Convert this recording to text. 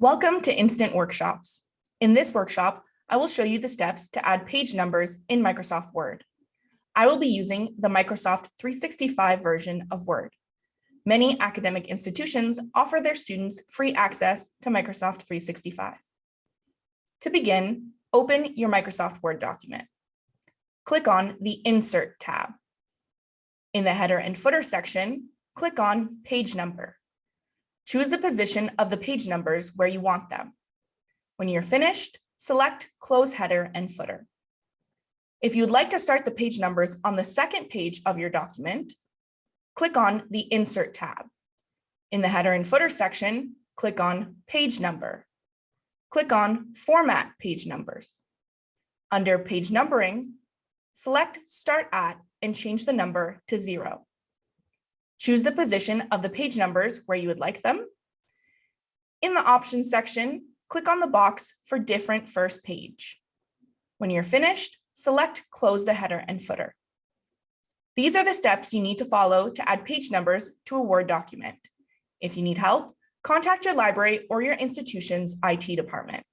Welcome to Instant Workshops. In this workshop, I will show you the steps to add page numbers in Microsoft Word. I will be using the Microsoft 365 version of Word. Many academic institutions offer their students free access to Microsoft 365. To begin, open your Microsoft Word document. Click on the Insert tab. In the header and footer section, click on Page Number. Choose the position of the page numbers where you want them. When you're finished, select Close Header and Footer. If you'd like to start the page numbers on the second page of your document, click on the Insert tab. In the Header and Footer section, click on Page Number. Click on Format Page Numbers. Under Page Numbering, select Start At and change the number to zero. Choose the position of the page numbers where you would like them. In the options section, click on the box for different first page. When you're finished, select close the header and footer. These are the steps you need to follow to add page numbers to a Word document. If you need help, contact your library or your institution's IT department.